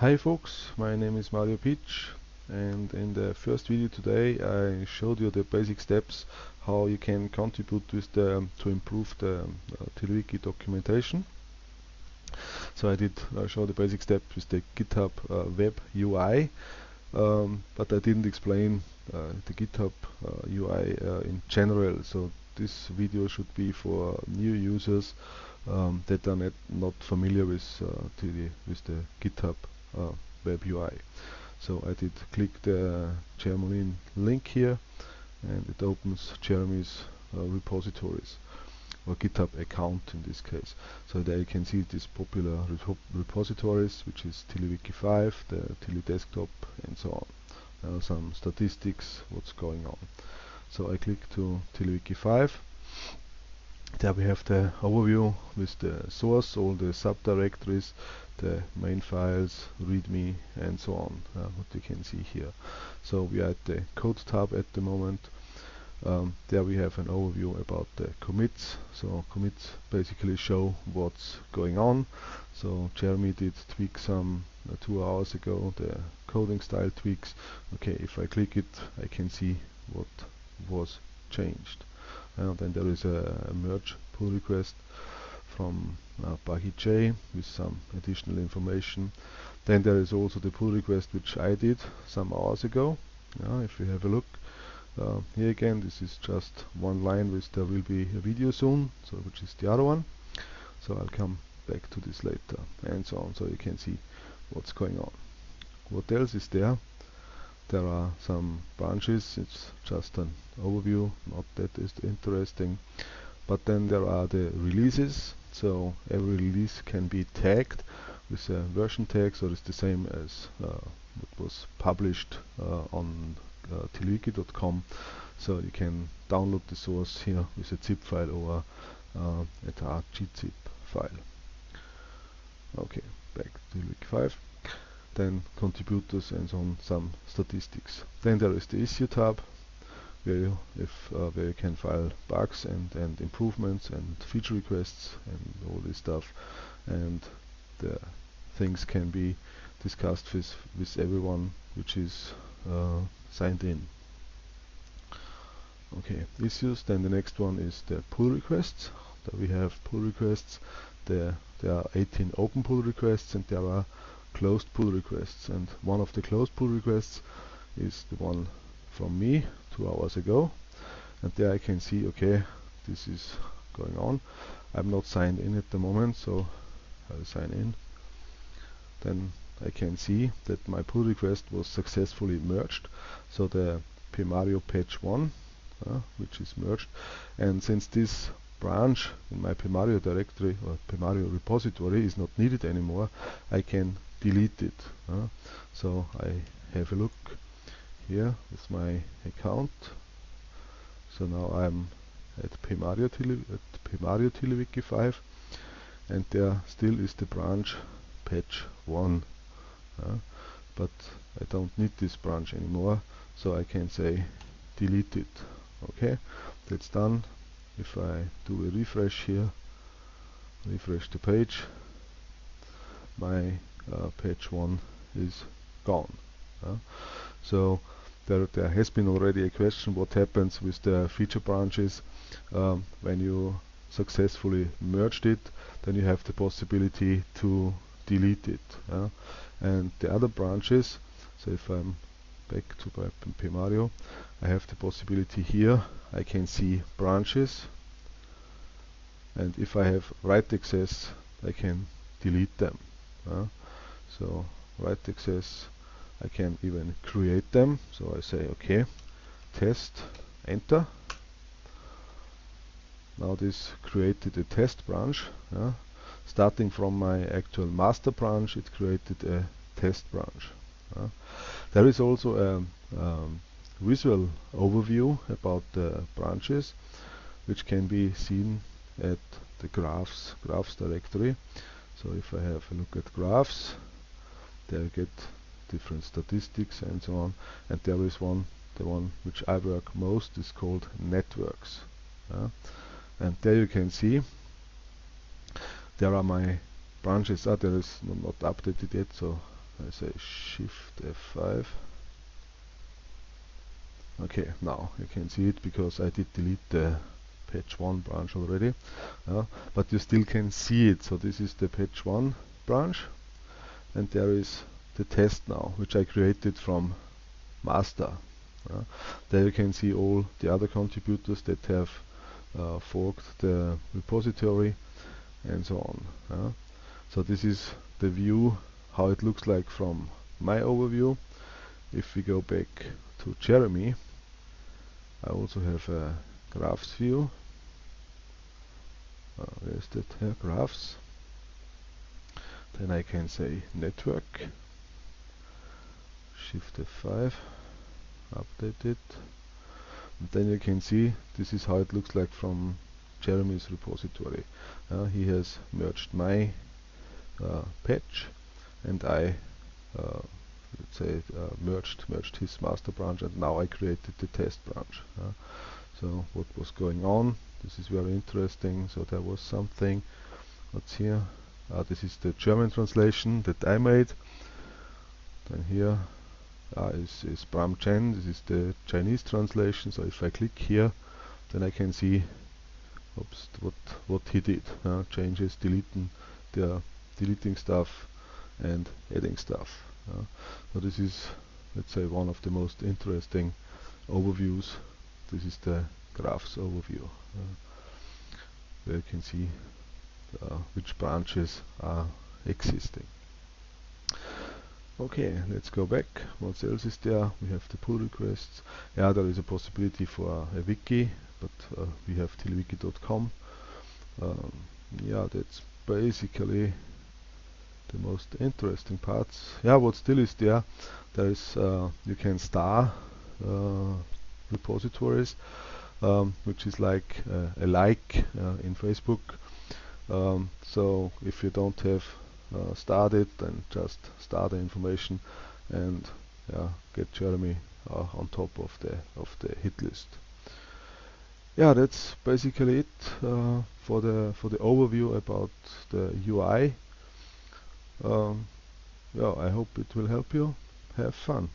Hi folks, my name is Mario Pitsch and in the first video today I showed you the basic steps how you can contribute with the to improve the uh, TiddlyWiki documentation. So I did uh, show the basic steps with the GitHub uh, Web UI um, but I didn't explain uh, the GitHub UI uh, uh, in general. So this video should be for new users um, that are not, familiar with, the, with the GitHub uh, web UI. So I did click the Jermolene link here and it opens Jeremy's uh, repositories or GitHub account in this case. So there you can see these popular repo repositories which is TiddlyWiki 5, the TiddlyDesktop and so on. Some statistics, what's going on. So I click to TiddlyWiki 5 there we have the overview with the source, all the subdirectories, the main files, readme and so on, uh, what you can see here. So we are at the code tab at the moment. Um, there we have an overview about the commits. So commits basically show what's going on. So Jeremy did tweak some uh, two hours ago, the coding style tweaks. Okay, if I click it, I can see what was changed and then there is a, merge pull request from uh, J with some additional information. Then there is also the pull request which I did some hours ago. Yeah, if you have a look, uh, here again this is just one line which there will be a video soon, so which is the other one. So I'll come back to this later and so on, so you can see what's going on. What else is there? There are some branches. It's just an overview not that is interesting. But then there are the releases. So every release can be tagged with a version tag. So it's the same as uh, what was published uh, on uh, tiddlywiki.com so you can download the source here with a zip file or uh, a gzip file. Okay back to wiki 5 then contributors and so on some statistics. Then there is the issue tab where you, if, uh, where you can file bugs and, and improvements and feature requests and all this stuff and the things can be discussed with, with everyone which is uh, signed in. Okay, issues, then the next one is the pull requests. We have pull requests. There, there are 18 open pull requests and there are closed pull requests and one of the closed pull requests is the one from me two hours ago and there I can see okay this is going on. I'm not signed in at the moment so I'll sign in. Then I can see that my pull request was successfully merged. So the pmario patch 1 uh, which is merged and since this branch in my pmario directory or pmario repository is not needed anymore I can delete it. Uh, so I have a look here with my account. So now I'm at Pmario, at Pmario TiddlyWiki 5 and there still is the branch patch 1. Uh, but I don't need this branch anymore so I can say delete it. Okay, that's done. If I do a refresh here, refresh the page, my uh, page 1 is gone. Uh, so there, there has been already a question what happens with the feature branches um, when you successfully merged it then you have the possibility to delete it uh, and the other branches so if I'm back to Pmario I have the possibility here I can see branches and if I have write access I can delete them uh, so write access I can even create them so I say okay test enter now this created a test branch yeah. starting from my actual master branch it created a test branch yeah. there is also a um, visual overview about the branches which can be seen at the graphs graphs directory so if I have a look at graphs they get different statistics and so on. And there is one the one which I work most is called networks. Uh, and there you can see there are my branches. Ah, there is not updated yet so I say shift F5 okay now you can see it because I did delete the patch 1 branch already. Uh, but you still can see it. So this is the patch 1 branch and there is the test now which I created from master. There you can see all the other contributors that have uh, forked the repository and so on. So this is the view how it looks like from my overview. If we go back to Jeremy I also have a graphs view. Uh, where's that here graphs then I can say network shift F5 update it. And then you can see this is how it looks like from Jeremy's repository. Uh, he has merged my uh, patch and I uh, let's say uh, merged merged his master branch and now I created the test branch uh, so what was going on? This is very interesting. So there was something. What's here uh, this is the German translation that I made. Then here uh, is, is Bram Chen this is the Chinese translation. So if I click here then I can see oops, what what he did uh, changes deleting the deleting stuff and adding stuff uh, so this is let's say one of the most interesting overviews. This is the graphs overview uh, where you can see which branches are existing. Okay let's go back. What else is there we have the pull requests. Yeah there is a possibility for a wiki but uh, we have tiddlywiki.com um, yeah that's basically the most interesting parts. Yeah what still is there there is uh, you can star uh, repositories um, which is like uh, a like uh, in Facebook um, so if you don't have uh, started then just start the information and yeah, get Jeremy uh, on top of the of the hit list yeah that's basically it for the for the overview about the UI um, yeah, I hope it will help you. Have fun.